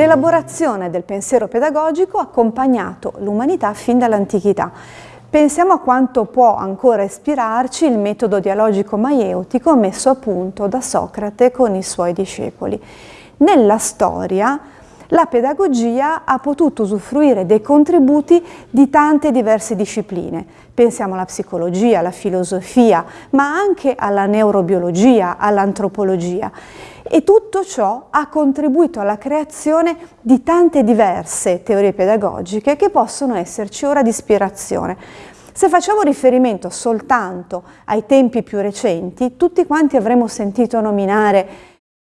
L'elaborazione del pensiero pedagogico ha accompagnato l'umanità fin dall'antichità. Pensiamo a quanto può ancora ispirarci il metodo dialogico maieutico messo a punto da Socrate con i suoi discepoli. Nella storia la pedagogia ha potuto usufruire dei contributi di tante diverse discipline. Pensiamo alla psicologia, alla filosofia, ma anche alla neurobiologia, all'antropologia. E tutto ciò ha contribuito alla creazione di tante diverse teorie pedagogiche che possono esserci ora di ispirazione. Se facciamo riferimento soltanto ai tempi più recenti, tutti quanti avremmo sentito nominare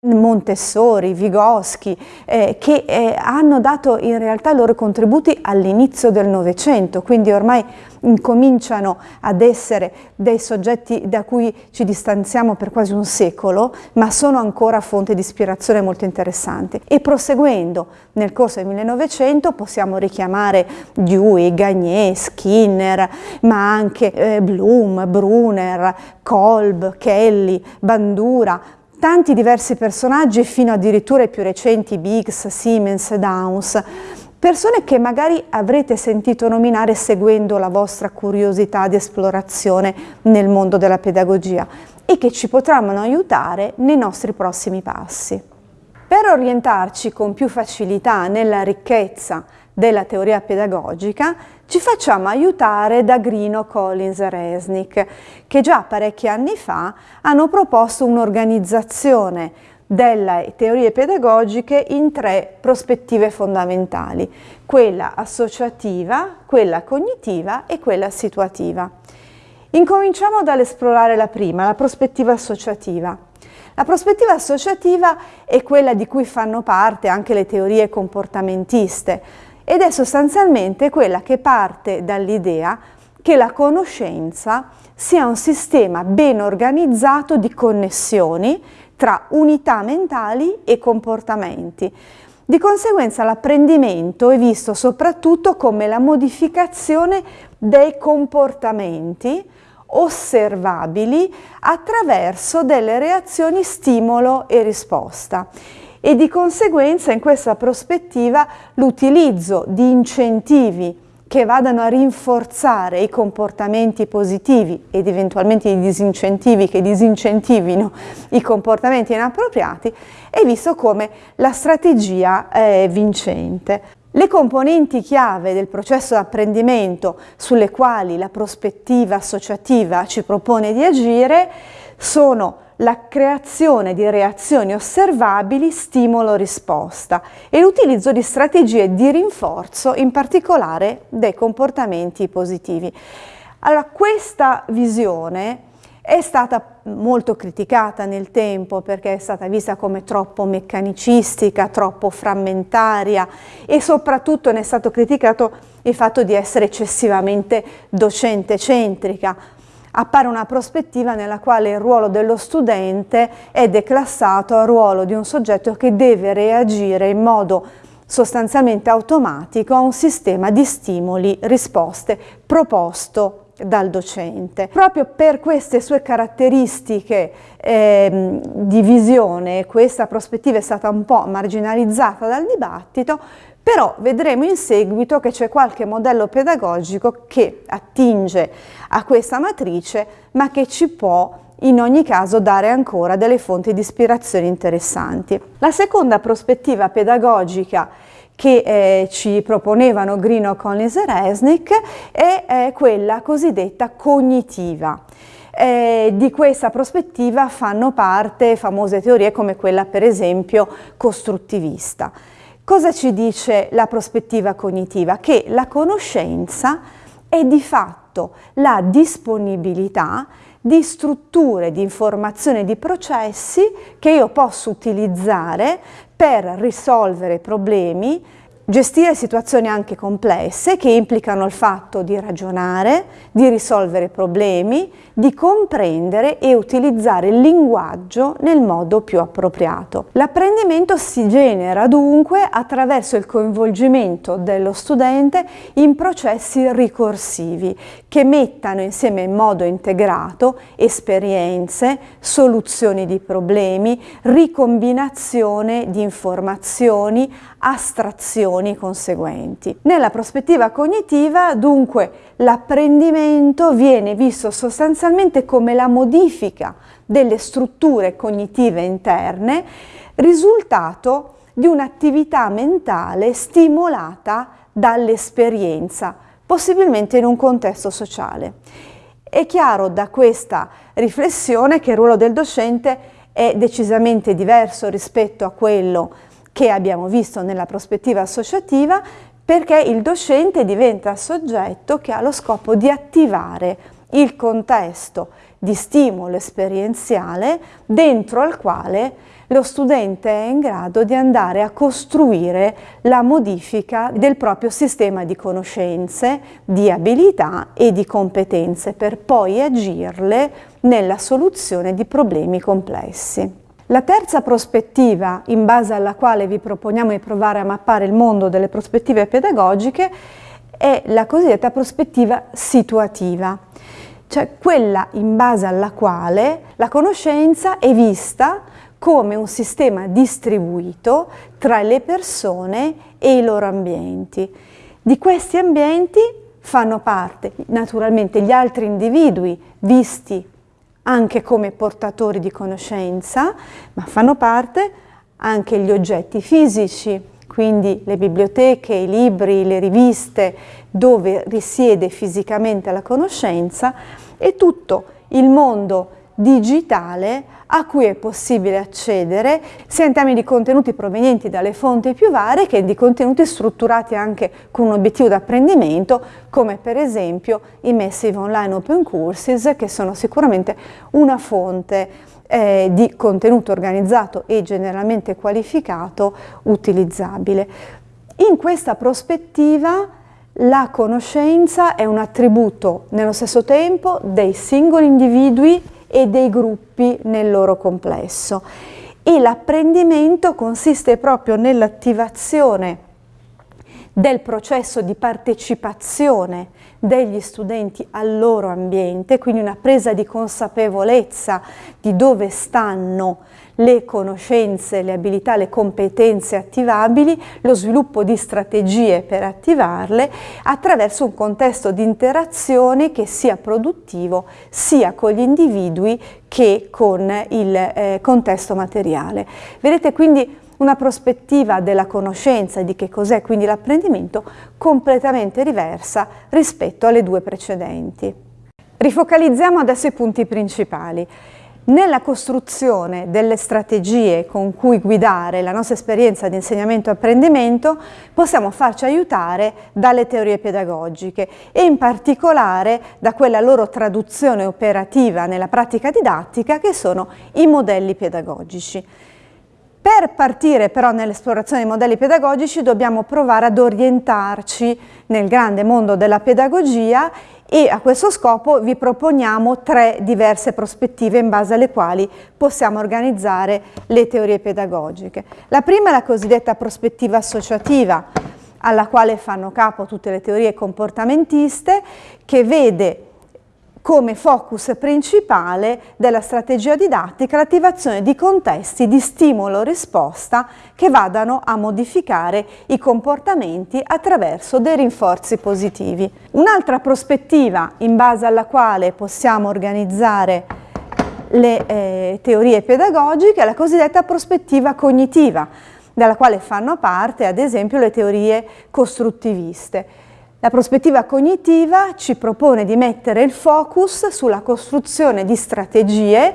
Montessori, Vygotsky, eh, che eh, hanno dato in realtà i loro contributi all'inizio del Novecento, quindi ormai incominciano ad essere dei soggetti da cui ci distanziamo per quasi un secolo, ma sono ancora fonte di ispirazione molto interessante. E proseguendo nel corso del 1900 possiamo richiamare Dewey, Gagné, Skinner, ma anche eh, Bloom, Brunner, Kolb, Kelly, Bandura, tanti diversi personaggi fino addirittura ai più recenti Biggs, Siemens, Downs, persone che magari avrete sentito nominare seguendo la vostra curiosità di esplorazione nel mondo della pedagogia e che ci potranno aiutare nei nostri prossimi passi. Per orientarci con più facilità nella ricchezza della teoria pedagogica, ci facciamo aiutare da Grino, Collins e Resnick, che già parecchi anni fa hanno proposto un'organizzazione delle teorie pedagogiche in tre prospettive fondamentali, quella associativa, quella cognitiva e quella situativa. Incominciamo dall'esplorare la prima, la prospettiva associativa. La prospettiva associativa è quella di cui fanno parte anche le teorie comportamentiste, ed è sostanzialmente quella che parte dall'idea che la conoscenza sia un sistema ben organizzato di connessioni tra unità mentali e comportamenti. Di conseguenza l'apprendimento è visto soprattutto come la modificazione dei comportamenti osservabili attraverso delle reazioni stimolo e risposta e di conseguenza in questa prospettiva l'utilizzo di incentivi che vadano a rinforzare i comportamenti positivi ed eventualmente i disincentivi che disincentivino i comportamenti inappropriati è visto come la strategia eh, vincente. Le componenti chiave del processo di apprendimento sulle quali la prospettiva associativa ci propone di agire sono la creazione di reazioni osservabili stimolo-risposta e l'utilizzo di strategie di rinforzo, in particolare dei comportamenti positivi. Allora, questa visione è stata molto criticata nel tempo perché è stata vista come troppo meccanicistica, troppo frammentaria e soprattutto ne è stato criticato il fatto di essere eccessivamente docente-centrica, appare una prospettiva nella quale il ruolo dello studente è declassato al ruolo di un soggetto che deve reagire in modo sostanzialmente automatico a un sistema di stimoli, risposte proposto dal docente. Proprio per queste sue caratteristiche eh, di visione, questa prospettiva è stata un po' marginalizzata dal dibattito, però vedremo in seguito che c'è qualche modello pedagogico che attinge a questa matrice ma che ci può in ogni caso dare ancora delle fonti di ispirazione interessanti. La seconda prospettiva pedagogica che eh, ci proponevano Grino, Collins e Resnick è, è quella cosiddetta cognitiva. Eh, di questa prospettiva fanno parte famose teorie come quella per esempio costruttivista. Cosa ci dice la prospettiva cognitiva? Che la conoscenza è di fatto la disponibilità di strutture di informazione di processi che io posso utilizzare per risolvere problemi Gestire situazioni anche complesse che implicano il fatto di ragionare, di risolvere problemi, di comprendere e utilizzare il linguaggio nel modo più appropriato. L'apprendimento si genera dunque attraverso il coinvolgimento dello studente in processi ricorsivi che mettano insieme in modo integrato esperienze, soluzioni di problemi, ricombinazione di informazioni, astrazioni conseguenti. Nella prospettiva cognitiva dunque l'apprendimento viene visto sostanzialmente come la modifica delle strutture cognitive interne risultato di un'attività mentale stimolata dall'esperienza, possibilmente in un contesto sociale. È chiaro da questa riflessione che il ruolo del docente è decisamente diverso rispetto a quello che abbiamo visto nella prospettiva associativa perché il docente diventa soggetto che ha lo scopo di attivare il contesto di stimolo esperienziale dentro al quale lo studente è in grado di andare a costruire la modifica del proprio sistema di conoscenze, di abilità e di competenze per poi agirle nella soluzione di problemi complessi. La terza prospettiva in base alla quale vi proponiamo di provare a mappare il mondo delle prospettive pedagogiche è la cosiddetta prospettiva situativa, cioè quella in base alla quale la conoscenza è vista come un sistema distribuito tra le persone e i loro ambienti. Di questi ambienti fanno parte naturalmente gli altri individui visti anche come portatori di conoscenza, ma fanno parte anche gli oggetti fisici, quindi le biblioteche, i libri, le riviste, dove risiede fisicamente la conoscenza e tutto il mondo digitale a cui è possibile accedere sia in termini di contenuti provenienti dalle fonti più varie che di contenuti strutturati anche con un obiettivo di apprendimento come per esempio i Massive Online Open Courses che sono sicuramente una fonte eh, di contenuto organizzato e generalmente qualificato utilizzabile. In questa prospettiva la conoscenza è un attributo nello stesso tempo dei singoli individui e dei gruppi nel loro complesso. E l'apprendimento consiste proprio nell'attivazione del processo di partecipazione degli studenti al loro ambiente, quindi una presa di consapevolezza di dove stanno le conoscenze, le abilità, le competenze attivabili, lo sviluppo di strategie per attivarle attraverso un contesto di interazione che sia produttivo sia con gli individui che con il eh, contesto materiale. Vedete quindi una prospettiva della conoscenza e di che cos'è quindi l'apprendimento completamente diversa rispetto alle due precedenti. Rifocalizziamo adesso i punti principali. Nella costruzione delle strategie con cui guidare la nostra esperienza di insegnamento e apprendimento possiamo farci aiutare dalle teorie pedagogiche e in particolare da quella loro traduzione operativa nella pratica didattica che sono i modelli pedagogici. Per partire però nell'esplorazione dei modelli pedagogici dobbiamo provare ad orientarci nel grande mondo della pedagogia e a questo scopo vi proponiamo tre diverse prospettive in base alle quali possiamo organizzare le teorie pedagogiche. La prima è la cosiddetta prospettiva associativa, alla quale fanno capo tutte le teorie comportamentiste, che vede come focus principale della strategia didattica l'attivazione di contesti di stimolo-risposta che vadano a modificare i comportamenti attraverso dei rinforzi positivi. Un'altra prospettiva in base alla quale possiamo organizzare le eh, teorie pedagogiche è la cosiddetta prospettiva cognitiva, dalla quale fanno parte ad esempio le teorie costruttiviste. La prospettiva cognitiva ci propone di mettere il focus sulla costruzione di strategie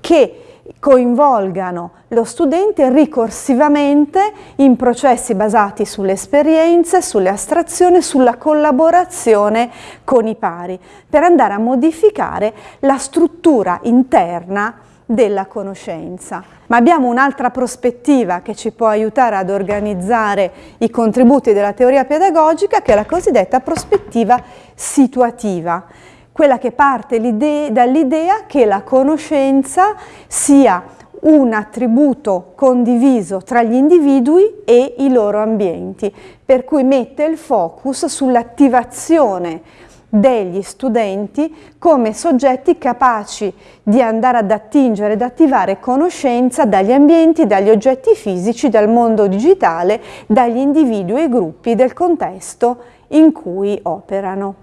che coinvolgano lo studente ricorsivamente in processi basati sulle esperienze, sulle astrazioni, sulla collaborazione con i pari, per andare a modificare la struttura interna della conoscenza. Ma abbiamo un'altra prospettiva che ci può aiutare ad organizzare i contributi della teoria pedagogica, che è la cosiddetta prospettiva situativa quella che parte dall'idea che la conoscenza sia un attributo condiviso tra gli individui e i loro ambienti, per cui mette il focus sull'attivazione degli studenti come soggetti capaci di andare ad attingere ed attivare conoscenza dagli ambienti, dagli oggetti fisici, dal mondo digitale, dagli individui e gruppi del contesto in cui operano.